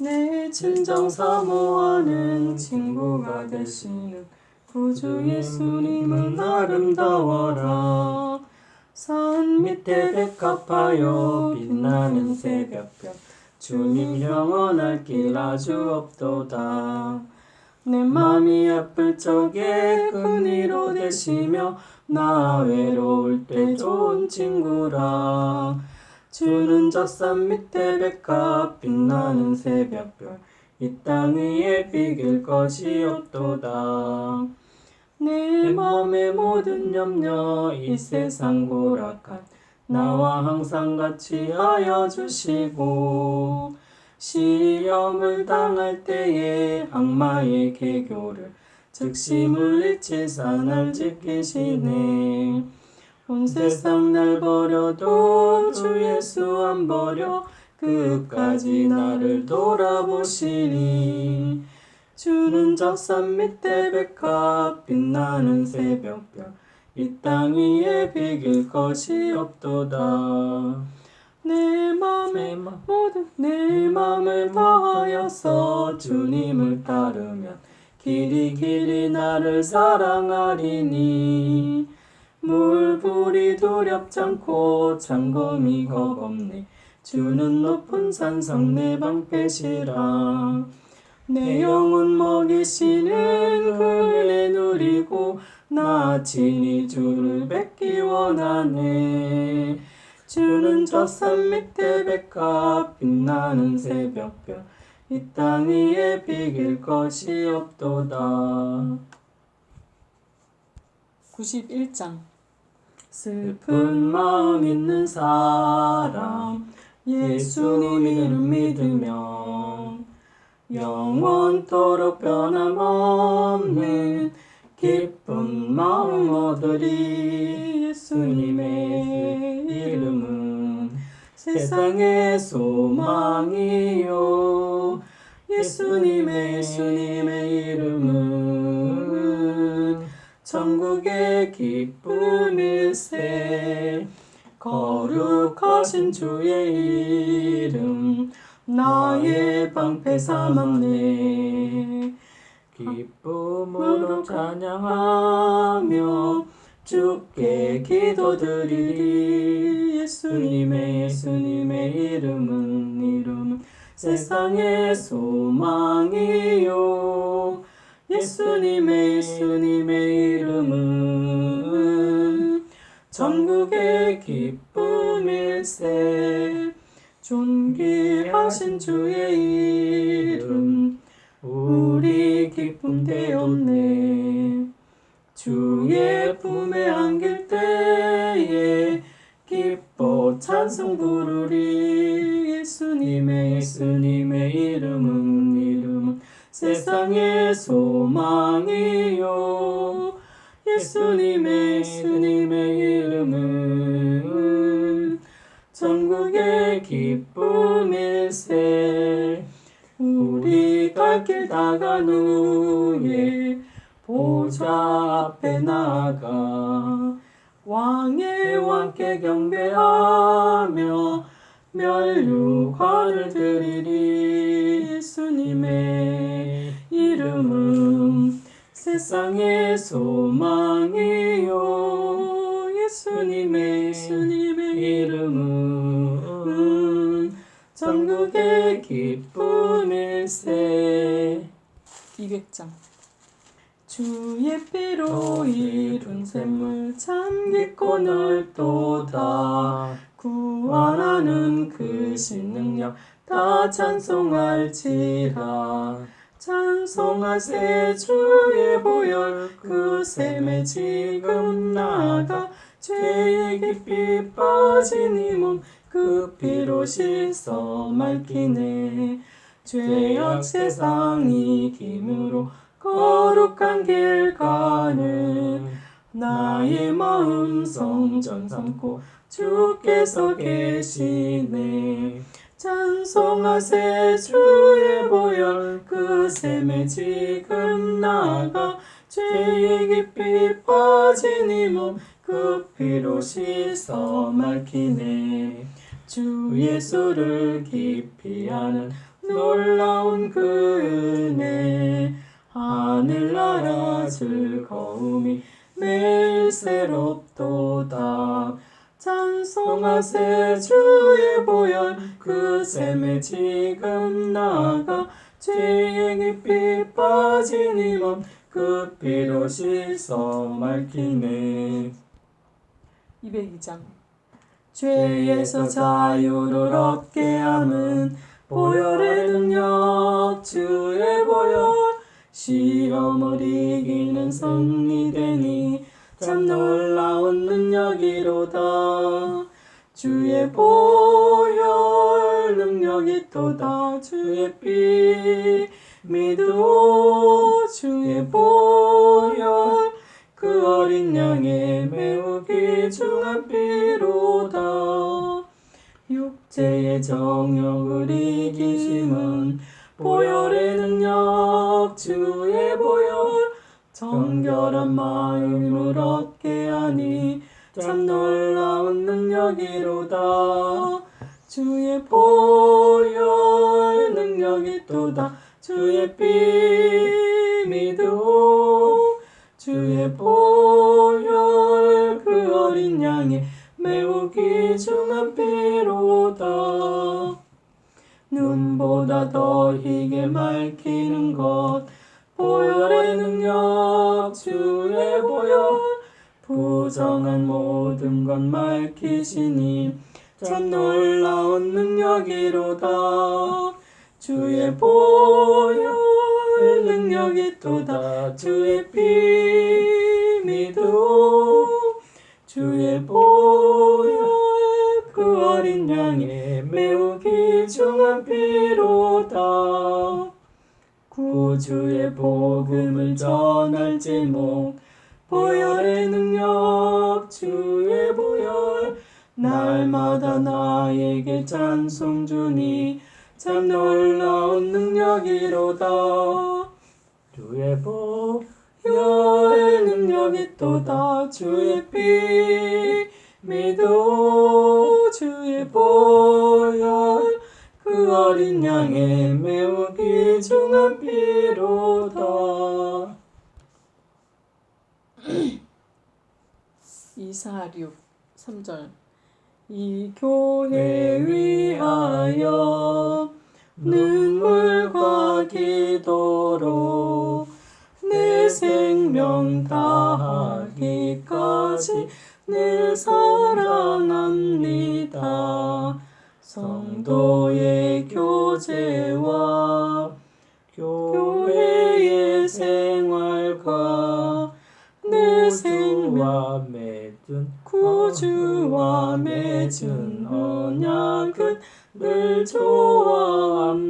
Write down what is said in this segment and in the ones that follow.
내 진정 사모하는 친구가 되시는 구주 예수님은 아름다워라. 산 밑에 백합하여 빛나는 새벽별 주님 영원할 길 아주 없도다. 내 맘이 아플 적에 그니로 되시며 나 외로울 때 좋은 친구라 주는 저산 밑에 백합 빛나는 새벽별. 이 땅 위에 비길 것이 없도다. 내 맘의 모든 염려 이 세상 고락한 나와 항상 같이 하여 주시고 시험을 당할 때에 악마의 개교를 즉시 물리치사 날 지키시네 온 세상 날 버려도 주 예수 안 버려. 끝까지 나를 돌아보시니. 주는 저산 밑에 백합 빛나는 새벽별. 이 땅 위에 비길 것이 없도다. 내 맘의 모든 내 맘을 다하여서 주님을 따르면 길이 길이 나를 사랑하리니 물불이 두렵지 않고 창검이 겁없네. 주는 높은 산성 내 방패시라. 내 영혼 먹이시는 그 은혜 누리고 나 친히 주를 뵙기 원하네. 주는 저 산 밑에 백합 빛나는 새벽별. 이 땅 위에 비길 것이 없도다. 91장 슬픈 마음 있는 사람 예수님 이름 믿으면 영원토록 변함없는 기쁜 마음 얻으리. 예수님의 이름은 세상의 소망이요. 예수님의 예수님의 이름은 천국의 기쁨일세. 거룩하신 주의 이름 나의 방패 삼았네. 기쁨으로 찬양하며 주께 기도드리리. 예수님의 예수님의 이름은 이름은 세상의 소망이요 예수님의 예수님의 이름은 전국의 기쁨일세 존귀하신 주의 이름. 우리 기쁨 되었네. 주의 품에 안길 때에 기뻐 찬송 부르리 예수님의 예수님의 이름은 세상의 소망이요. 예수님의 예수님의 이름은 전국의 기쁨일세. 우리 갈길 다간 후에 보좌 앞에 나가 왕의 왕께 경배하며 멸류관을 드리리 예수님의 이름은 세상의 소망이요. 예수님의 예수님의 이름은 전국의 기쁨일세 200장. 주의 피로 이룬 샘물 참 깊고 넓도다 구원하는 그 신능력 다 찬송할지라 찬송하세 주의 보혈 그 샘에 지금 나가 죄의 깊이 빠진 이 몸 그 피로 씻어 맑히네. 죄악 세상 이김으로 거룩한 길 가는 나의 마음 성전 삼고 주께서 계시네 찬송하세 주의 보혈 그 샘에 지금 나가 죄의 깊이 빠진 이몸 그 피로 씻어 맑히네. 주 예수를 깊이 아는 놀라운 그 은혜 하늘나라 즐거움이 매일 새롭도다 찬송하세 주의 보혈. 그 샘에 지금 나가 죄의 깊이 빠진 이몸 그 피로 씻어 맑히네. 202장. 죄에서 자유를 얻게 함은 보혈의 능력 주의 보혈. 시험을 이기는 승리되니 참 놀라운 능력이로다. 주의 보혈 능력이 또다. 주의 피 믿어 주의 보혈 그 어린 양의 매우 귀중한 피로다. 육체의 정욕을 이기심은 보혈의 능력 주의 보혈 정결한 마음을 얻게 하니 참 놀라운 능력이로다. 주의 보혈 능력이 또다. 주의 피 믿어 주의 보혈 그 어린 양의 매우 귀중한 피로다. 눈보다 더 희게 맑히는 것 보혈의 능력 주의 보혈. 부정한 모든 것 맑히시니 참 놀라운 능력이로다. 주의 보혈 능력이 또다. 주의 피 믿어 주의 보혈 그 어린 양의 매우 귀중한 피로다 구주의 복음을 전할 제목. 보혈의 능력 주의 보혈. 날마다 나에게 찬송 주니 참 놀라운 능력이로다. 주의 보혈의 능력이 또다. 주의 피 믿어. 주의 보혈. 그 어린 양의 매우 귀중한 피로다. 246 3절. 이 교회 위하여 눈물과 기도로 내 생명 다하기까지 늘 사랑합니다. 성도의 교제와 교회의 생활과 내 생명 맺은 구주와 맺은 언약은 늘 좋아합니다.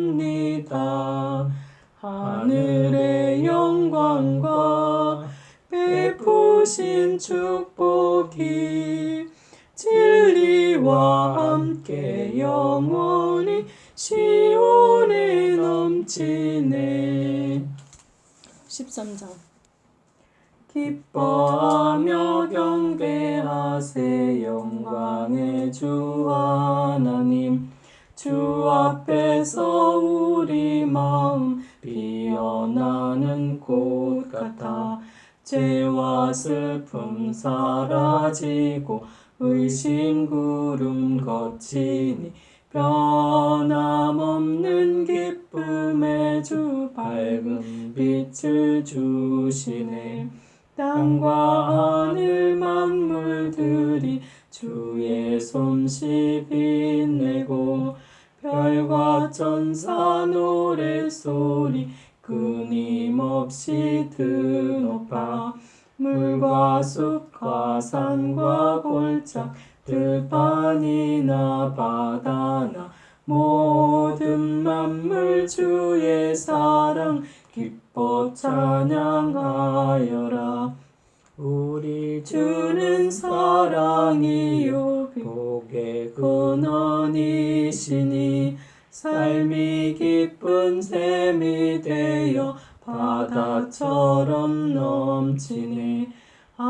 하늘의 영광과 베푸신 축복이 진리와 함께 영원히 시온에 넘치네. 13장. 기뻐하며 경배하세 영광의 주 하나님. 주 앞에서 우리 마음 피어나는 꽃 같아. 죄와 슬픔 사라지고 의심 구름 거치니 변함없는 기쁨의 주 밝은 빛을 주시네. 땅과 하늘 만물들이 주의 솜씨 빛내고 별과 천사 노래소리 끊임없이 드높아 물과 숲 과 산과 골짝 들판이나 바다나 모든 만물 주의 사랑 기뻐 찬양하여라. 우리 주는 사랑이요 복의 근원이시니 삶이 기쁜 샘이 되어 바다처럼 넘치네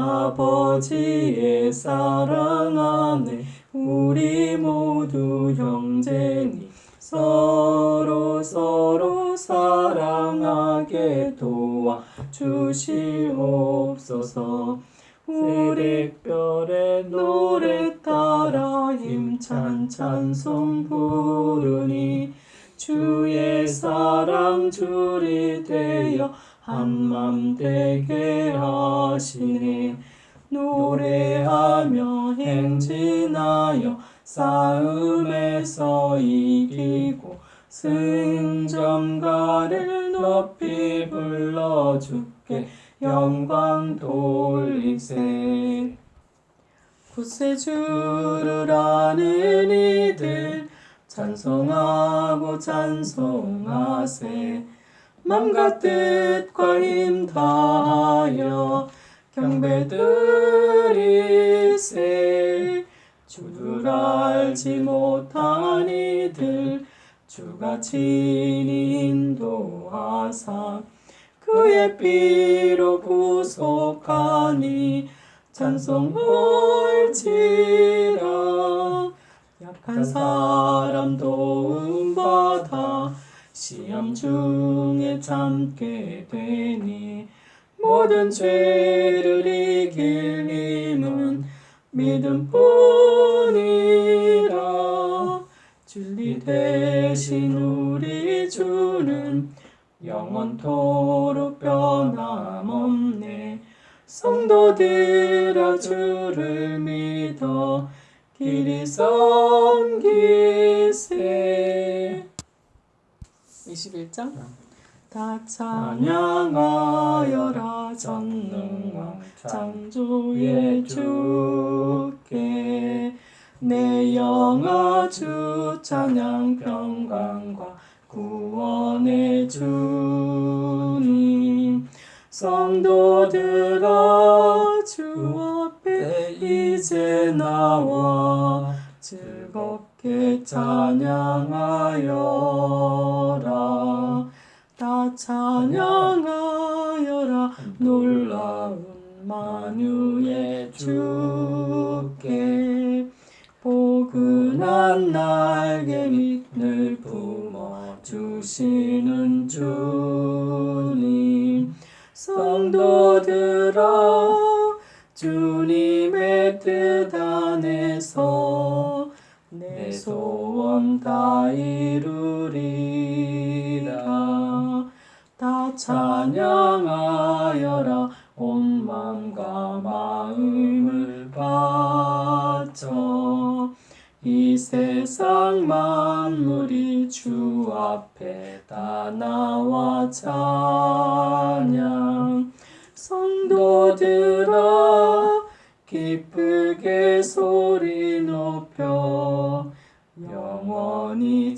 아버지의 사랑 안에 우리 모두 형제니 서로 서로 사랑하게 도와 주시옵소서 우리 새벽별의 노래 따라 힘찬 찬송 부르니 주의 사랑 줄이 되어 한맘 되게 하시네 노래하며 행진하여 싸움에서 이기고 승전가를 높이 불러 주께 영광 돌리세. 구세주를 아는 이들 찬송하고 찬송하세 맘과 뜻과 힘 다하여 경배 드리세 주를 알지 못한 이들 주가 친히 인도하사 그의 피로 구속하니 찬송 올지라. 약한 사람 도움받아 시험 중에 참게 되니 모든 죄를 이길 힘은 믿음뿐이라. 진리 대신 우리 주는 영원토록 변함없네. 성도들아 주를 믿어 길이 섬기세 21장? 다 찬양하여라 전능왕 창조의 주께 내 영아 주 찬양 평강과 구원의 주님. 성도들아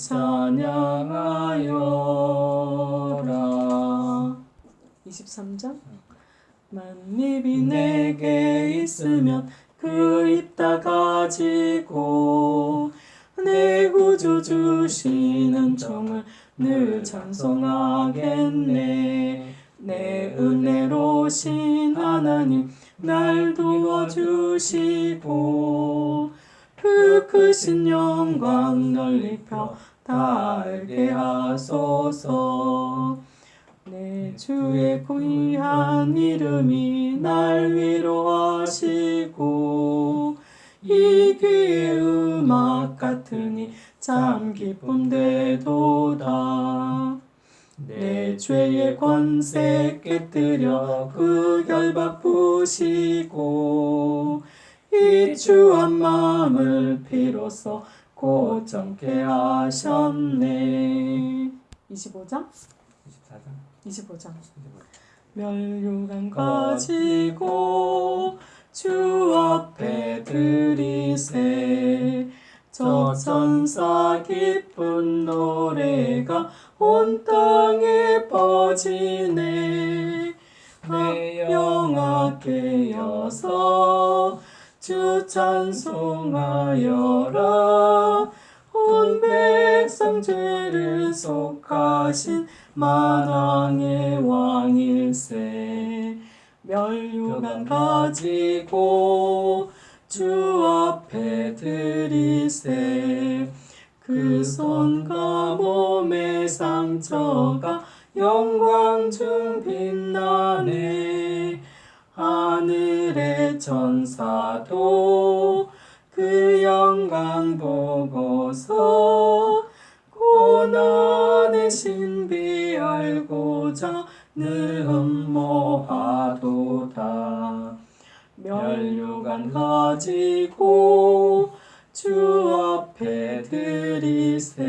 찬양하여라. 23장 만입이 내게 있으면 그 입다 가지고 내 구주 주시는 종을 늘 찬송하겠네. 내 은혜로신 하나님 날 도와주시고 그 크신 영광 널리 펴 달게 하소서 내 주의 귀한 이름이 날 위로하시고 이 귀의 음악 같으니 참 기쁨 되도다. 내 죄의 권세 깨뜨려 그 결박 부시고 이 주한 마음을 비로소 고정케 하셨네. 25장? 24장? 25장. 멸류관 가지고 주 앞에 들이세. 저 천사 기쁜 노래가 온 땅에 퍼지네. 내 영아 깨어서 주 찬송하여라. 온 백성 죄를 속하신 만왕의 왕일세. 멸류관 가지고 주 앞에 들이세. 그 손과 몸의 상처가 영광 중 빛나네 하늘의 천사도 그 영광 보고서 고난의 신비 알고자 늘 흠모하도다. 멸류관 가지고 주 앞에 들이세.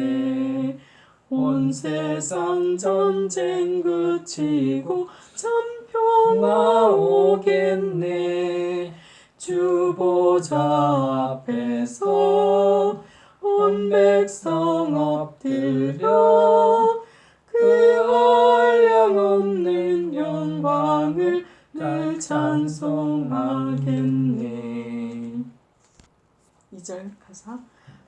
온 세상 전쟁 그치고 참 평화 오겠네. 주 보좌 앞에서 온 백성 엎드려 그 한량없는 영광을 늘 찬송하겠네. 2절 가사.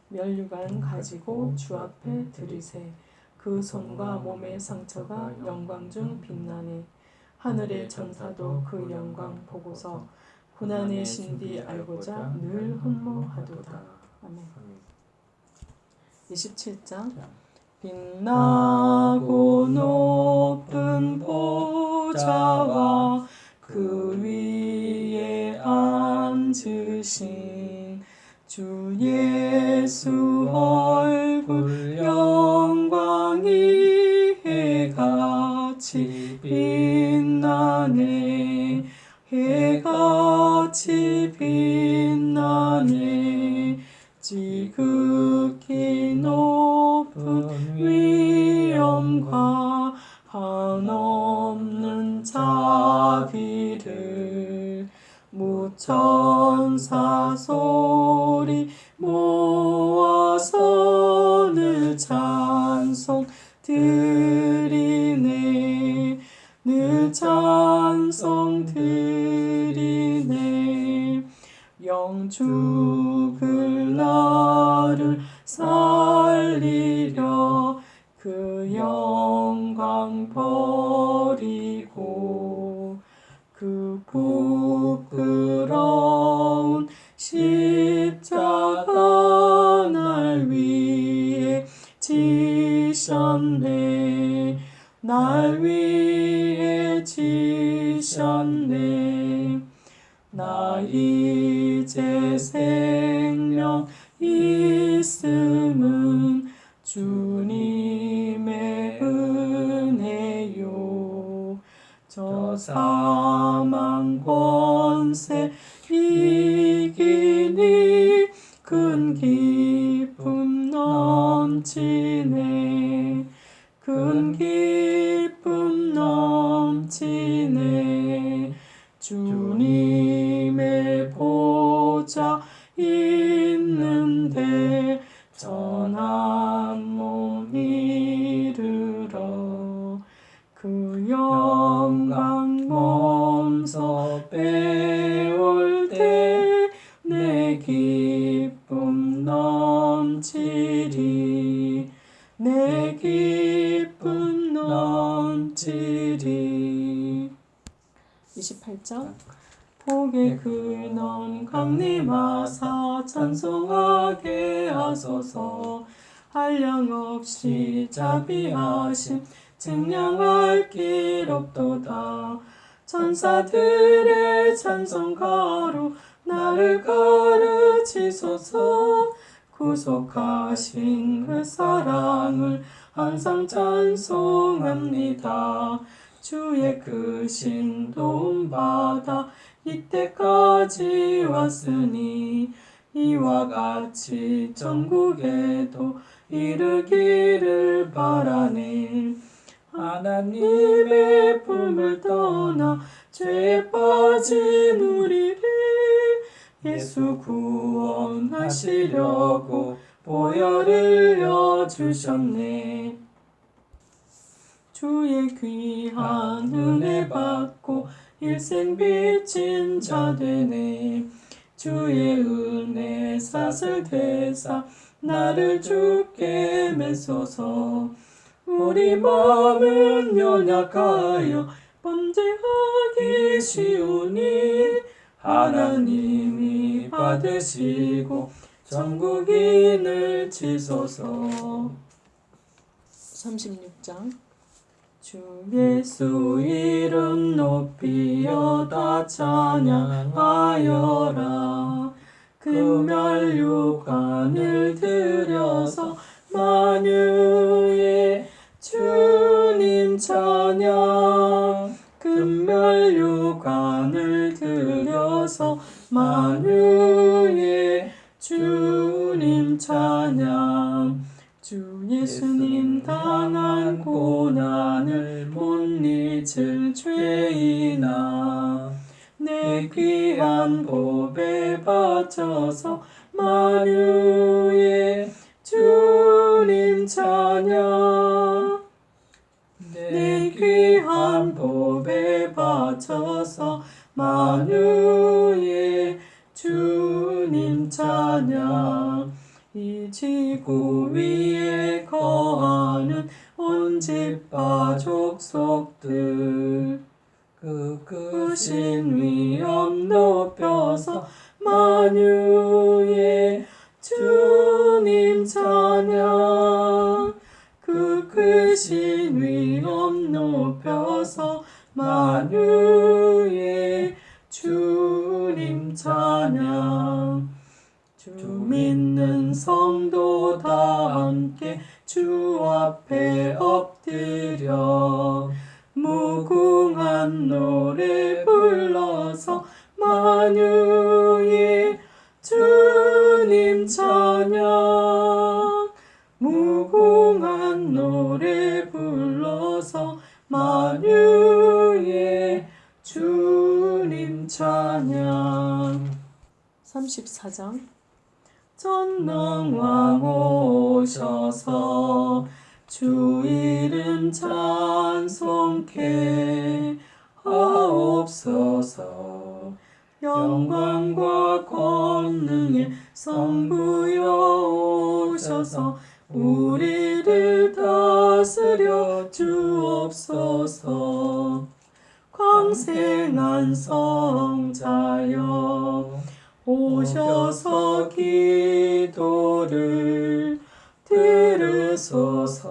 멸류관 가지고 주 앞에 들이세. 그 손과 몸의 상처가 영광 중 빛나네 하늘의 천사도 그 영광 보고서 고난의 신비 알고자 늘 흠모하도다. 아멘. 27장. 빛나고 높은 보좌와 그 위에 앉으신 주 예수 얼굴 영광이 해같이 빛나네 해같이 빛나네 지극히 높은 위엄과 한없는 자비를 무천사 소리 모아서 늘 찬송 드 죽을 나를 살리려 그 영광 버리고 그 부끄러운 십자가 날 위해 지셨네. 날 위해 지셨네 나 이제 생명 있음은 주님의 은혜요. 저 사망 권세 이기니 큰 기쁨 넘치네. 큰 기쁨 넘치네. 주 자비하심 증량할 길 없도다. 천사들의 찬송가로 나를 가르치소서. 구속하신 그 사랑을 항상 찬송합니다. 주의 크신 도움 받아 이때까지 왔으니 이와 같이 전국에도 이르기를 바라네 하나님의 품을 떠나 죄에 빠진 우리를 예수 구원하시려고 보혈을 여주셨네. 주의 귀한 은혜 받고 일생 빚진 자 되네. 주의 은혜 사슬 대사 나를 주께 메소서. 우리 마음은 연약하여 범죄하기 쉬우니 하나님이 받으시고 전국인을 치소서. 36장. 주 예수 이름 높이여 다 찬양하여라 금멸육관을 들여서 만유의 주님 찬양. 금멸육관을 들여서 만유의 주님 찬양. 주 예수님 당한 고난을 못 잊을 죄이나 내 귀한 법에 바쳐서 만유의 주님 찬양 내 귀한 법에 바쳐서 만유의 주님 찬양 이 지구 위에 거하는 온 집파 족속들 그 크신 위엄 높여서 만유의 주님 찬양. 그 크신 위엄 높여서 만유의 주님 찬양. 주 믿는 성도 다 함께 주 앞에 엎드려 무궁한 노래 불러서 만유의 주님 찬양. 무궁한 노래 불러서 만유의 주님 찬양. 34장. 전능왕 오셔서 주 이름 찬송케 하옵소서. 영광과 권능의 성부여 오셔서 우리를 다스려 주옵소서. 광생한 성자여 오셔서 기도를 들으소서.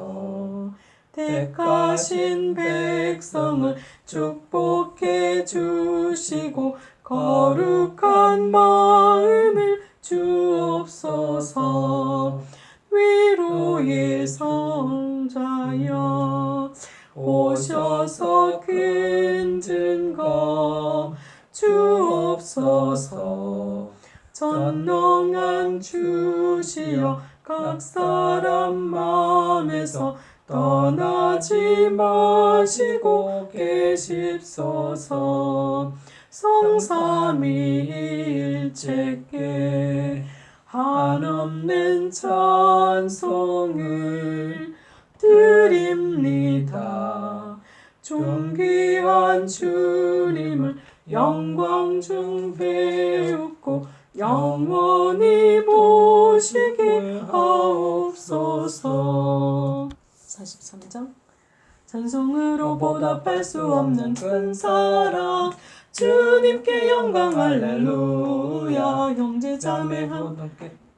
택하신 백성을 축복해 주시고 거룩한 마음을 주옵소서. 위로의 성자여 오셔서 큰 증거 주옵소서. 전능한 주시여 각 사람 마음에서 떠나지 마시고 계십소서 성삼위일체께 한없는 찬송을 드립니다. 존귀한 주님을 영광 중 배우고 영원히 보시게 하옵소서. 43장. 찬송으로 보답할 수 없는 큰 사랑. 주님께 영광 할렐루야. 형제 자매 한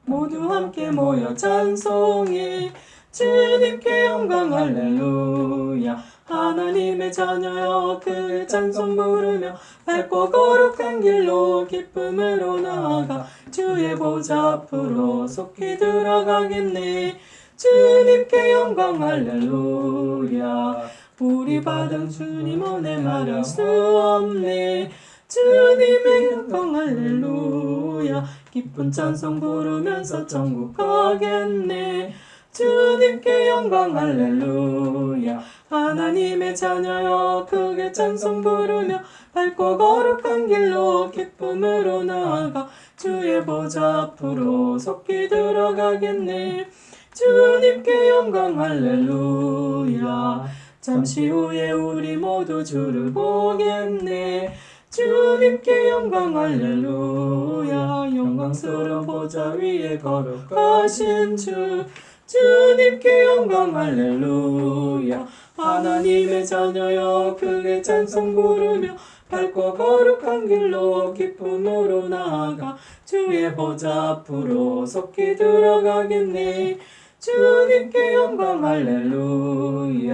모두 함께 모여 찬송해. 주님께 영광 할렐루야 하나님의 자녀여 그 찬송 부르며 밝고 거룩한 길로 기쁨으로 나아가 주의 보좌 앞으로 속히 들어가겠네. 주님께 영광 할렐루야. 우리 받은 주님 은혜 말할 수 없네. 주님의 영광 할렐루야. 기쁜 찬송 부르면서 천국 가겠네 주님께 영광 할렐루야. 하나님의 자녀여 크게 찬송 부르며 밝고 거룩한 길로 기쁨으로 나아가 주의 보좌 앞으로 속히 들어가겠네. 주님께 영광 할렐루야. 잠시 후에 우리 모두 주를 보겠네. 주님께 영광 할렐루야. 영광스러운 보좌 위에 거룩하신 주 주님께 영광 할렐루야. 하나님의 자녀여 크게 찬송 부르며 밝고 거룩한 길로 기쁨으로 나아가 주의 보좌 앞으로 속히 들어가겠네. 주님께 영광 할렐루야.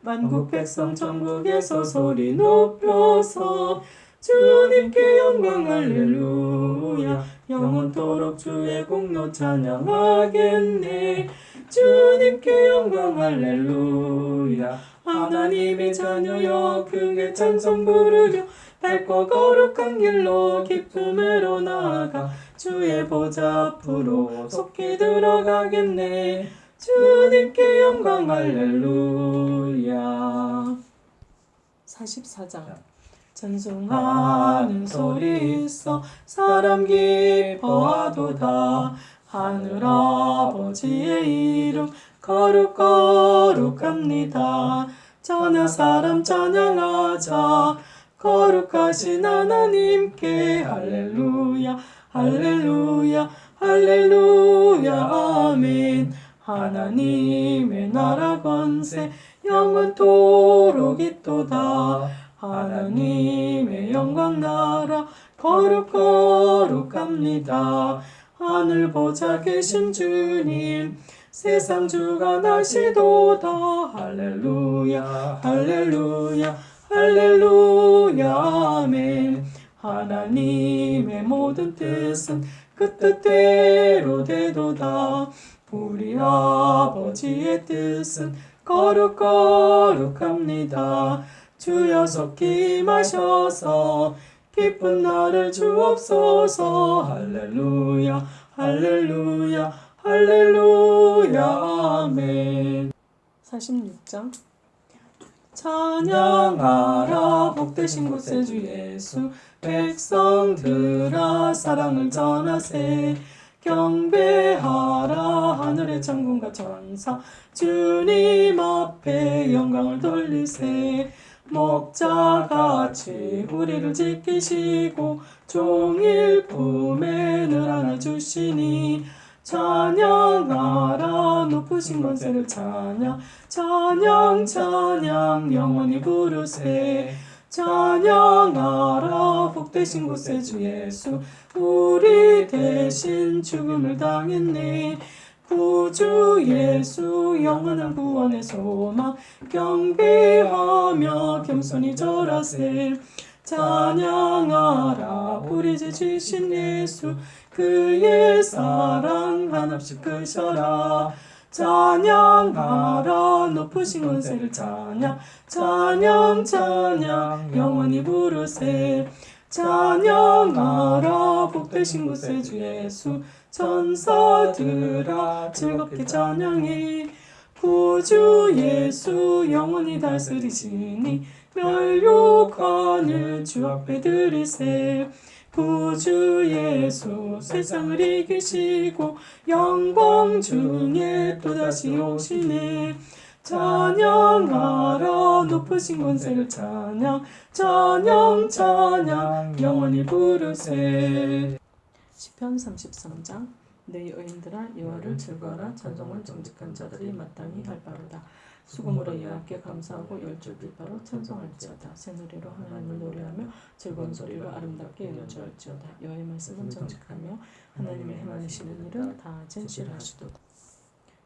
만국 백성 천국에서 소리 높여서 주님께 영광 할렐루야 영원토록 주의 공로 찬양하겠네. 주님께 영광 할렐루야. 하나님의 자녀여 크게 찬송 부르려 밝고 거룩한 길로 기쁨으로 나아가 주의 보좌 앞으로 속히 들어가겠네. 주님께 영광 할렐루야. 44장 전송하는 소리 있어. 사람 기뻐하도다. 하늘 아버지의 이름 거룩 거룩합니다. 전하 사람 찬양하자. 거룩하신 하나님께 할렐루야 할렐루야 할렐루야 아멘. 하나님의 나라 권세 영원토록 있도다 하나님의 영광 나라 거룩 거룩합니다. 하늘 보좌 계신 주님 세상 주가 나시도다 할렐루야 할렐루야 할렐루야 아멘. 하나님의 모든 뜻은 그 뜻대로 되도다. 우리 아버지의 뜻은 거룩 거룩합니다 주여 속히 마셔서 기쁜 나를 주옵소서. 할렐루야 할렐루야 할렐루야. 아멘. 46장. 찬양하라 복되신 곳에 주 예수. 백성들아 사랑을 전하세. 경배하라 하늘의 천군과 천사. 주님 앞에 영광을 돌리세 목자같이 우리를 지키시고 종일 품에 늘 안아주시니 찬양하라 높으신 권세를 찬양 찬양 찬양 영원히 부르세. 찬양하라 복되신 곳에 주 예수 우리 대신 죽음을 당했네 구주 예수 영원한 구원의 소망 경배하며 겸손히 절하세 찬양하라. 우리 주 주신 예수 그의 사랑 한없이 크셔라. 찬양하라. 높으신 권세를 찬양 찬양 찬양 영원히 부르세 찬양하라 복되신 곳에 주 예수 천사들아 즐겁게 찬양해. 구주 예수 영원히 다스리시니 멸욕하는 주 앞에 드리세. 구주 예수 세상을 이기시고 영광 중에 또다시 오시네 찬양하라 높으신 권세를 찬양. 찬양 찬양. 영원히 부르세. 시편 33장. 내 여인들아 여호와를 즐거워라. 찬송을 정직한 자들이 마땅히 할 바로다. 수금으로 여호와께 감사하고 열줄 빛바로 찬송할지어다. 새노래로 하나님을 노래하며 즐거운 소리로 아름답게 연주할지어다. 여호와의 말씀은 정직하며 하나님의 행하시는 일은 다 진실하시도다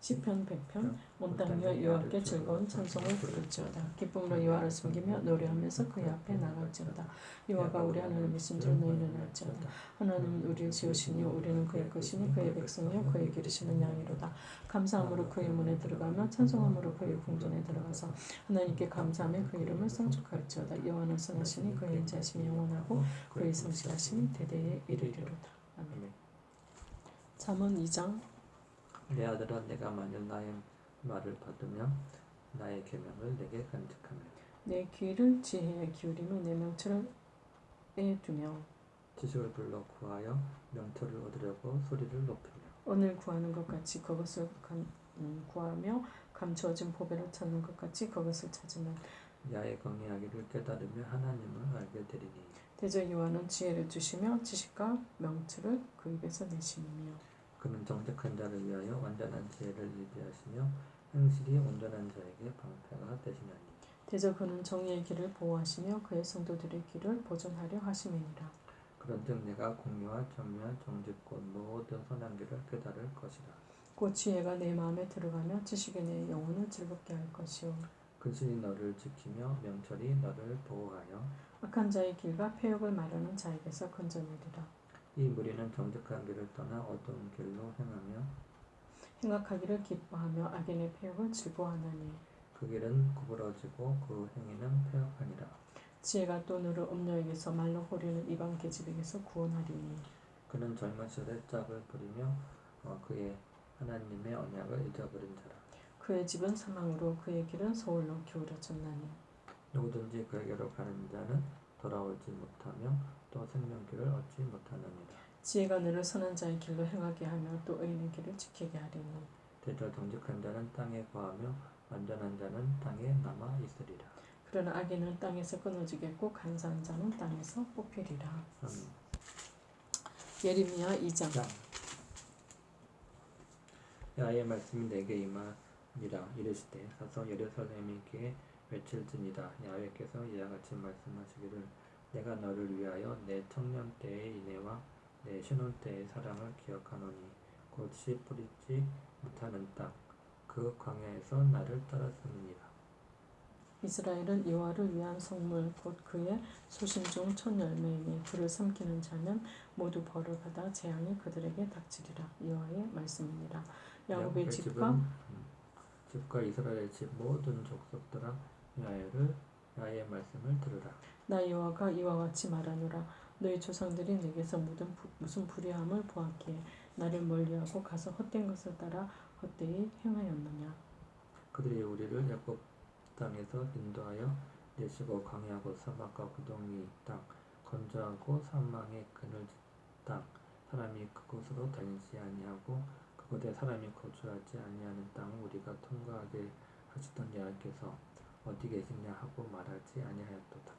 시편 100편 온 땅이여 여호와께 즐거운 찬송을 부를지어다. 기쁨으로 여호와를 숨기며 노래하면서 그의 앞에 나갈지어다. 여호와가 우리 하나님이신 줄 너희는 알지어다. 하나님은 우리를 지으시니 우리는 그의 것이니 그의 백성이요 그의 기르시는 양이로다. 감사함으로 그의 문에 들어가며 찬송함으로 그의 궁전에 들어가서 하나님께 감사하며 그 이름을 성축할지어다. 여호와는 선하시니 그의 인자심이 영원하고 그의 성실하심이 대대에 이르리로다. 아멘. 잠언 2장 내 아들아 내가 만일 나의 말을 받으며 나의 계명을 내게 간직하며 내 귀를 지혜에 기울이며 내 명철을 에 두며 지식을 불러 구하여 명철을 얻으려고 소리를 높이며. 오늘 구하는 것 같이 그것을 감, 음, 구하며 감추어진 보배를 찾는 것 같이 그것을 찾으면 야의 경외하기를 깨달으며 하나님을 알게 되리니. 대저 여호와는 지혜를 주시며 지식과 명철을 그 입에서 내심이며 그는 정직한 자를 위하여 완전한 지혜를 예비하시며 행실이 온전한 자에게 방패가 되시나니. 대저 그는 정의의 길을 보호하시며 그의 성도들의 길을 보존하려 하심이니라. 그런즉 내가 공의와 전면 정직곧 모든 선한 길을 깨달을 것이라. 곧 지혜가 내 마음에 들어가며 지식이 내 영혼을 즐겁게 할 것이요 근신이 너를 지키며 명철이 너를 보호하여 악한 자의 길과 폐역을 마르는 자에게서 건져내리라 이 무리는 정직한 길을 떠나 어두운 길로 행하며 행악하기를 기뻐하며 악인의 폐역을 즐거워하나니 그 길은 구부러지고 그 행위는 폐역하니라. 지혜가 또 너를 음녀에게서 말로 호리는 이방 계집에게서 구원하리니 그는 젊은 시절에 짝을 부리며 어, 그의 하나님의 언약을 잊어버린 자라. 그의 집은 사망으로 그의 길은 서울로 기울어졌나니 누구든지 그에게로 가는 자는 돌아오지 못하며 또 생명길을 얻지 못하느니라. 지혜가 선한 자의 길로 행하게 하며 또 의인의 길을 지키게 하리니. 대저 정직한 자는 땅에 거하며 완전한 자는 땅에 남아 있으리라. 그러나 악인은 땅에서 끊어지겠고 간사한 자는 땅에서 뽑히리라. 아멘. 예레미야 2장. 자, 야의 말씀이 내게 임하니라 이르시되 가서 예루살렘에게 외칠지니라. 야외께서 이와 같이 말씀하시기를 내가 너를 위하여 내 청년 때의 인애와 내 신혼 때의 사랑을 기억하노니 곧 씨 뿌리지 못하는 땅 그 광야에서 나를 따랐음이니라. 이스라엘은 여호와를 위한 성물 곧 그의 중첫 열매이니 그를 삼키는 자는 모두 벌을 받아 재앙이 그들에게 닥치리라. 여호와의 말씀이니라. 야곱의 집과 음, 집과 이스라엘 집 모든 족속들아 야외를 야의 말씀을 들으라. 나 여호와가 이와 같이 말하노라. 너희 조상들이 내게서 무슨, 부- 무슨 불의함을 보았기에 나를 멀리하고 가서 헛된 것을 따라 헛되이 행하였느냐? 그들이 우리를 야곱 땅에서 인도하여 내시고 광야고 사막과 구덩이 땅 건조하고 사망의 그늘진 땅 사람이 그곳으로 다니지 아니하고 그곳에 사람이 거주하지 아니하는 땅을 우리가 통과하게 하시던 여호와께서 어디 계시냐 하고 말하지 아니하였도다.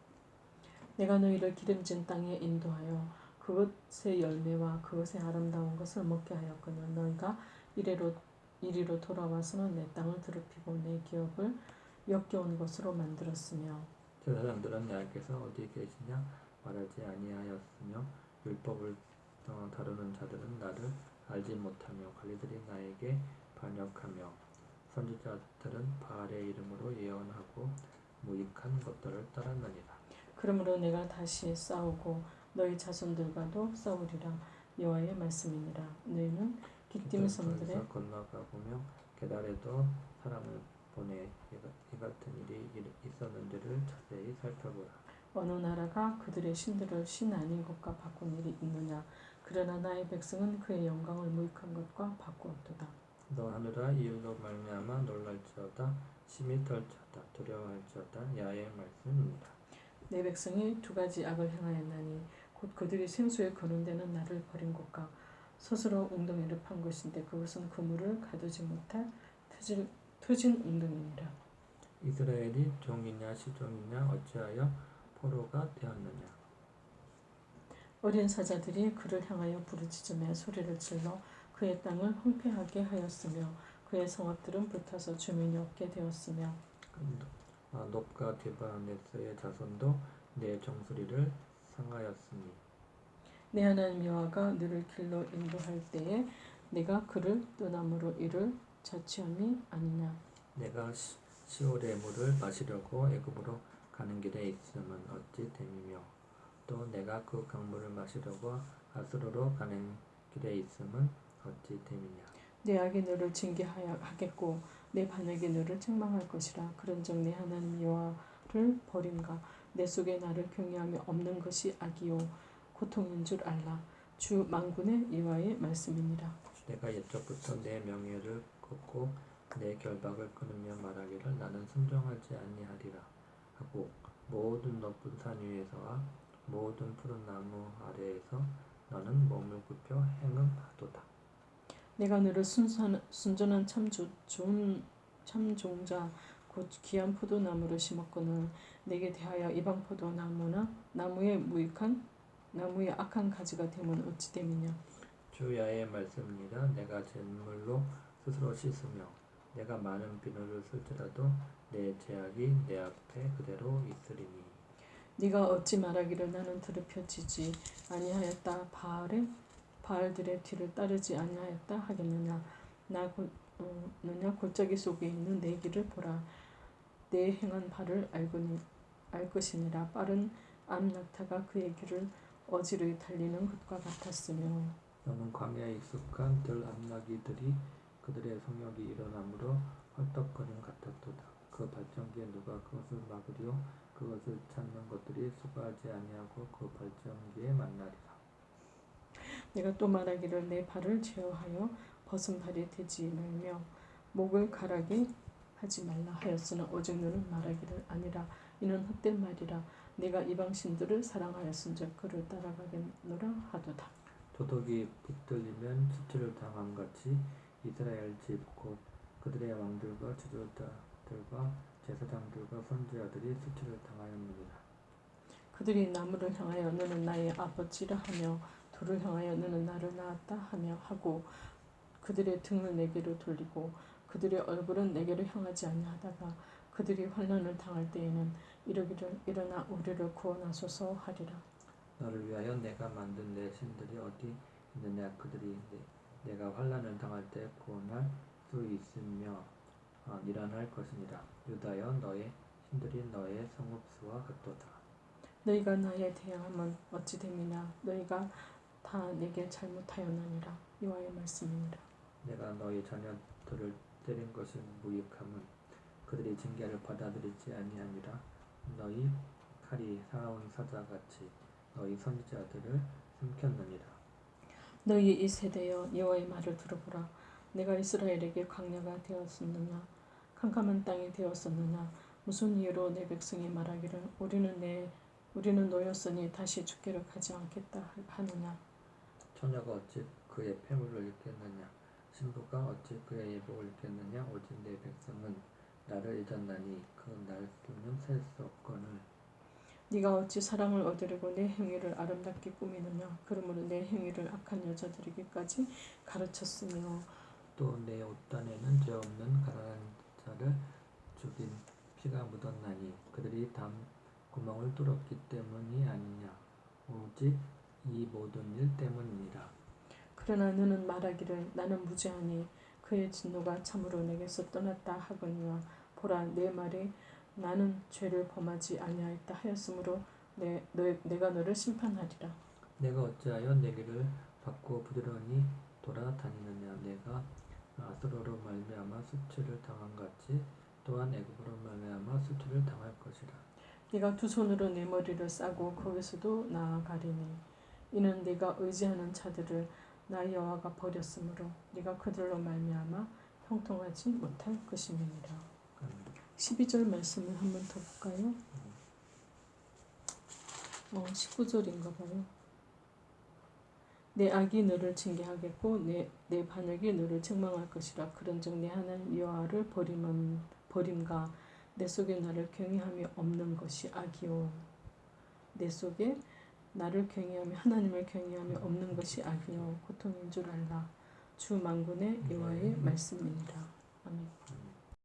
내가 너희를 기름진 땅에 인도하여 그것의 열매와 그것의 아름다운 것을 먹게 하였거늘 너희가 이래로 이리로 돌아와서는 내 땅을 더럽히고 내 기업을 역겨운 것으로 만들었으며 제사장들은 여호와께서 어디 계시냐 말하지 아니하였으며 율법을 어, 다루는 자들은 나를 알지 못하며 관리들이 나에게 반역하며 선지자들은 바알의 이름으로 예언하고 무익한 것들을 따랐느니라. 그러므로 내가 다시 싸우고 너희 자손들과도 싸우리라. 여호와의 말씀이니라. 너희는 기띔 섬들에 기욤에서 건너가 보며 게달에도 사람을 보내 이 같- 같은 일이 일- 있었는지를 자세히 살펴보라. 어느 나라가 그들의 신들을 신 아닌 것과 바꾼 일이 있느냐? 그러나 나의 백성은 그의 영광을 무익한 것과 바꾸었도다 너 하늘아 이유로 말미암아 놀랄지어다 심히 떨지어다 두려워할지어다 야의 말씀입니다 내 백성이 두 가지 악을 행하였나니 곧 그들이 생수에 거는 데는 나를 버린 것과 스스로 웅덩이를 판 것인데 그것은 그물을 가두지 못할 트질, 트진 웅덩이니라. 이스라엘이 종이냐 시종이냐 어찌하여 포로가 되었느냐? 어린 사자들이 그를 향하여 부르짖으며 소리를 질러 그의 땅을 황폐하게 하였으며 그의 성읍들은 불타서 주민이 없게 되었으며 아, 높과 디바네스의 자손도 내 정수리를 상하였으니 내 하나님 여호와가 너를 길로 인도할 때에 내가 그를 떠남으로 이를 자취함이 아니냐? 내가 시- 시올의 물을 마시려고 애굽으로 가는 길에 있음은 어찌 됨이며? 또 내가 그 강물을 마시려고 아스로로 가는 길에 있음은 어찌 됨이냐? 내 악이 너를 징계하겠고 내 반역이 너를 책망할 것이라. 그런즉 내 하나님 여호와를 버림과 내 속에 나를 경외하며 없는 것이 악이요. 고통인 줄 알라. 주 만군의 여호와의 말씀이니라. 내가 옛적부터 내 명예를 걷고 내 결박을 끊으며 말하기를 나는 순종하지 아니하리라 하고 모든 높은 산 위에서와 모든 푸른 나무 아래에서 너는 몸을 굽혀 행음하도다 내가 너를 순선, 순전한 참 조, 좋은 참 종자 곧 귀한 포도나무로 심었거늘 내게 대하여 이방 포도나무나 나무의 무익한 나무의 악한 가지가 되면 어찌 됨이냐? 주야의 말씀이라 내가 잿물로 스스로 씻으며 내가 많은 비누를 쓸지라도 내 제약이 내 앞에 그대로 있으리니. 네가 어찌 말하기를 나는 더럽혀지지 아니하였다. 바알의 바알들의 뒤를 따르지 아니하였다 하겠느냐? 나 곧, 어, 느냐? 골짜기 속에 있는 내 길을 보라. 내 행한 바를 알고니 알 것이니라. 빠른 암낙타가 그의 길을 어지르게 달리는 것과 같았으며. 너는 광야에 익숙한 들 암나기들이 그들의 성욕이 일어나므로 헐떡거림 같았도다. 그 발전기에 누가 그것을 막으려 그것을 찾는 것들이 수고하지 아니하고 그 발전기에 만나리라. 내가 또 말하기를 내 발을 제어하여 벗은 발이 되지 말며 목을 가라게 하지 말라 하였으나 오직 너는 말하기를 아니라 이는 헛된 말이라 내가 이방신들을 사랑하였은즉 그를 따라가겠노라 하도다 도덕이 붙들리면 수치를 당함 같이 이스라엘 집곧 그들의 왕들과 지도자들과 제사장들과 선지자들이 수치를 당하였느니라. 그들이 나무를 향하여 너는 나의 아버지라 하며 돌을 향하여 너는 나를 낳았다 하며 하고 그들의 등을 내게로 돌리고 그들의 얼굴은 내게로 향하지 아니하다가 그들이 환난을 당할 때에는 이러기를 일어나 우리를 구원하소서 하리라. 너를 위하여 내가 만든 내 신들이 어디 있느냐? 그들이 내, 내가 환란을 당할 때 구원할 수 있으며 어, 일어날 것이니라 유다여 너의 신들이 너의 성읍수와 같도다. 너희가 나에 대항하면 어찌 됨이냐? 너희가 다 내게 잘못하였나니라. 여호와의 말씀이니라. 내가 너희 자녀들을 때린 것이 무익함은 그들이 징계를 받아들이지 아니하니라. 너희 칼이 살아온 사자같이 너희 선지자들을 삼켰느니라. 너희 이 세대여 여호와의 말을 들어보라. 내가 이스라엘에게 광야가 되었었느냐? 캄캄한 땅이 되었었느냐? 무슨 이유로 내 백성이 말하기를 우리는 내 우리는 노였으니 다시 죽기를 가지 않겠다 하느냐 처녀가 어찌 그의 폐물을 읽겠느냐? 신부가 어찌 그의 예복을 읽겠느냐? 오직 내 백성은 나를 잊었나니 그 날수는 셀수 없거늘. 네가 어찌 사랑을 얻으려고 내 행위를 아름답게 꾸미느냐? 그러므로 내 행위를 악한 여자들에게까지 가르쳤으며. 또 내 옷단에는 죄 없는 가난한 자를 죽인 피가 묻었나니 그들이 담 구멍을 뚫었기 때문이 아니냐? 오직 이 모든 일 때문이라 그러나 너는 말하기를 나는 무죄하니 그의 진노가 참으로 내게서 떠났다 하거니와 보라 내 말이 나는 죄를 범하지 아니하였다 하였으므로 내, 너, 내가 너를 심판하리라. 내가 어찌하여 내게를 받고 부지런히 돌아다니느냐? 내가 아스로로 말미암아 수치를 당한 같이 또한 애굽으로 말미암아 수치를 당할 것이라. 네가 두 손으로 내 머리를 싸고 거기서도 나아가리니 이는 네가 의지하는 자들을 나 여호와가 버렸으므로 네가 그들로 말미암아 형통하지 못할 것임이니라. 음, 12절 말씀을 한번 더 볼까요? 어, 19절인가 봐요. 내 악이 너를 징계하겠고 내, 내 반역이 너를 책망할 것이라 그런즉 내 하나님 여호와를 버림은 버림과 내 속에 나를 경외함이 없는 것이 악이요 내 속에 나를 경외하며 하나님을 경외함이 없는 것이 악이요 고통인 줄 알라 주 만군의 여호와의 말씀이니라 아멘. 음.